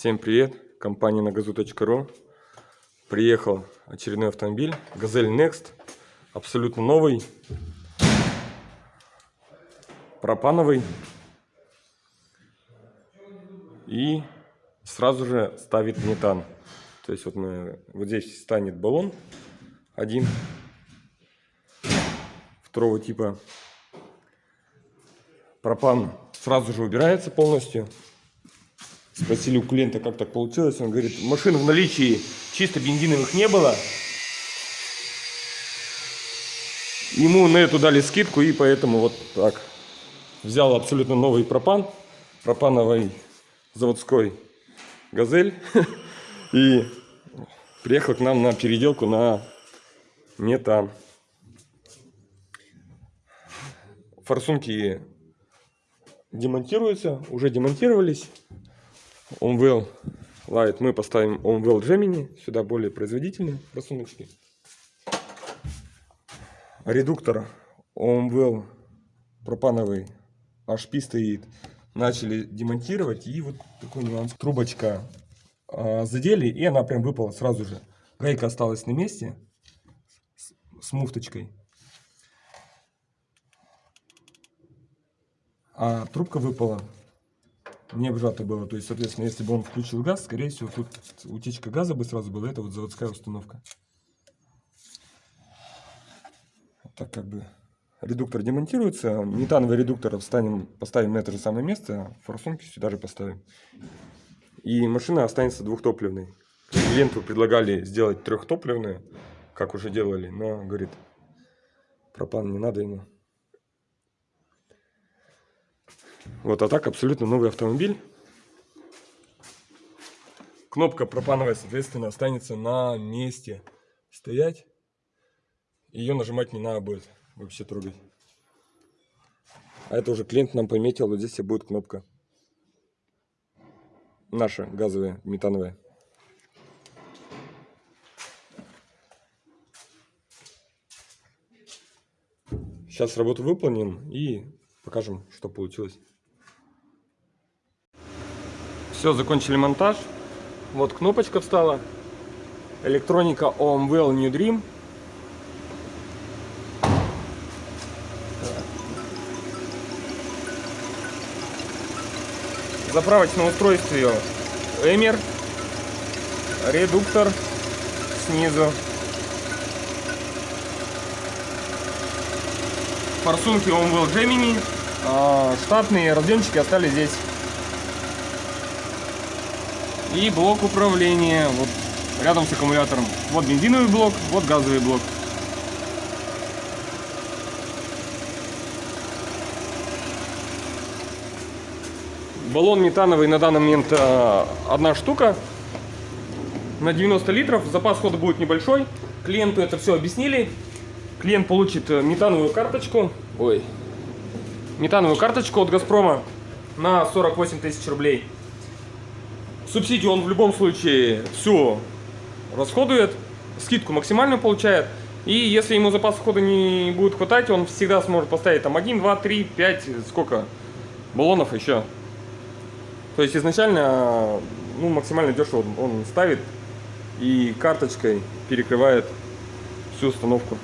Всем привет! Компания на газу.ру Приехал очередной автомобиль Газель Next Абсолютно новый Пропановый. И сразу же ставит метан. То есть вот мы вот здесь станет баллон один Второго типа. Пропан сразу же убирается полностью Спросили у клиента, как так получилось. Он говорит, машин в наличии чисто бензиновых не было. Ему на эту дали скидку, и поэтому вот так. Взял абсолютно новый пропан. Пропановый заводской газель. И приехал к нам на переделку на метан. Форсунки демонтируются, уже демонтировались. OMWell Light мы поставим OMWell Gemini. Сюда более производительные просуночки. Редуктор OMWell пропановый HP стоит. Начали демонтировать. И вот такой нюанс. Трубочка э, задели, и она прям выпала сразу же. Гайка осталась на месте с, с муфточкой. А трубка выпала не обжато было. То есть, соответственно, если бы он включил газ, скорее всего, тут утечка газа бы сразу была. Это вот заводская установка. Так как бы редуктор демонтируется. Метановый редуктор встанем, поставим на это же самое место. Форсунки сюда же поставим. И машина останется двухтопливной. Клиенту предлагали сделать трехтопливную, как уже делали. Но, говорит, пропан не надо ему. Вот, а так абсолютно новый автомобиль. Кнопка пропановая, соответственно, останется на месте стоять. Ее нажимать не надо будет вообще трогать. А это уже клиент нам пометил, вот здесь будет кнопка. Наша газовая, метановая. Сейчас работу выполним и покажем, что получилось. Все, закончили монтаж. Вот кнопочка встала. Электроника OMWell New Dream. Заправочное устройство Эмер. Редуктор снизу. Форсунки OMWell Gemini. А, штатные разъемчики остались здесь. И блок управления вот рядом с аккумулятором. Вот бензиновый блок, вот газовый блок. Баллон метановый на данный момент э, одна штука на 90 литров. Запас хода будет небольшой. Клиенту это все объяснили. Клиент получит э, метановую карточку. Ой. Метановую карточку от Газпрома на 48 тысяч рублей. Субсидию он в любом случае все расходует, скидку максимальную получает. И если ему запас хода не будет хватать, он всегда сможет поставить там 1, 2, 3, 5, сколько баллонов еще. То есть изначально ну, максимально дешево он ставит и карточкой перекрывает всю установку.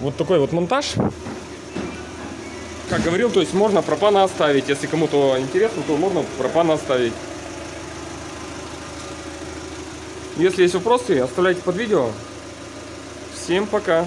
Вот такой вот монтаж как говорил, то есть можно пропана оставить. Если кому-то интересно, то можно пропана оставить. Если есть вопросы, оставляйте под видео. Всем пока!